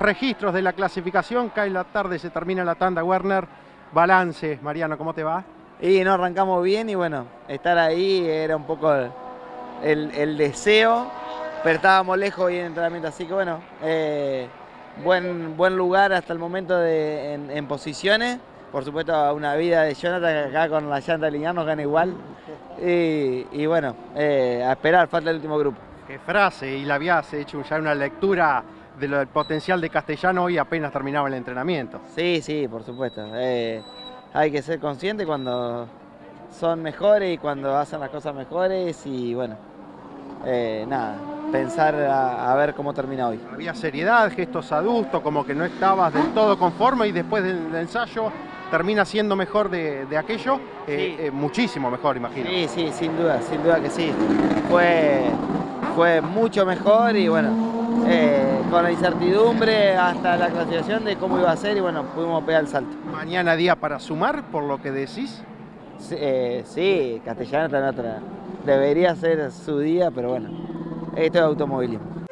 Registros de la clasificación, cae la tarde, se termina la tanda, Werner. Balance, Mariano, ¿cómo te va? Y no arrancamos bien y bueno, estar ahí era un poco el, deseo, pero estábamos lejos y en entrenamiento, así que bueno, eh, buen, buen lugar hasta el momento de, en, posiciones. Por supuesto, una vida de Jonathan acá con la llanta lineal nos gana igual. Y, bueno, eh, a esperar, falta el último grupo. Qué frase, y la habías hecho ya una lectura del potencial de Castellano hoy apenas terminaba el entrenamiento. Sí, sí, por supuesto. Eh, hay que ser consciente cuando son mejores y cuando hacen las cosas mejores y bueno, eh, nada, pensar a, ver cómo termina hoy. Había seriedad, gestos adultos, como que no estabas del todo conforme y después del, ensayo termina siendo mejor de, aquello, eh, muchísimo mejor, imagino. Sí, sí, sin duda, sin duda que sí. Fue, fue mucho mejor y bueno, eh, con la incertidumbre hasta la clasificación de cómo iba a ser y bueno, pudimos pegar el salto. ¿Mañana día para sumar, por lo que decís? Sí, eh, Castellano está en otra. Debería ser su día, pero bueno, esto es automovilismo.